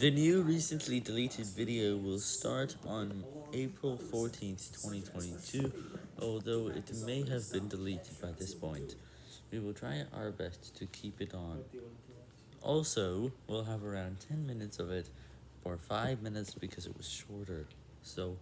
The new recently deleted video will start on April 14th, 2022, although it may have been deleted by this point. We will try our best to keep it on. Also, we'll have around 10 minutes of it, or 5 minutes because it was shorter, so...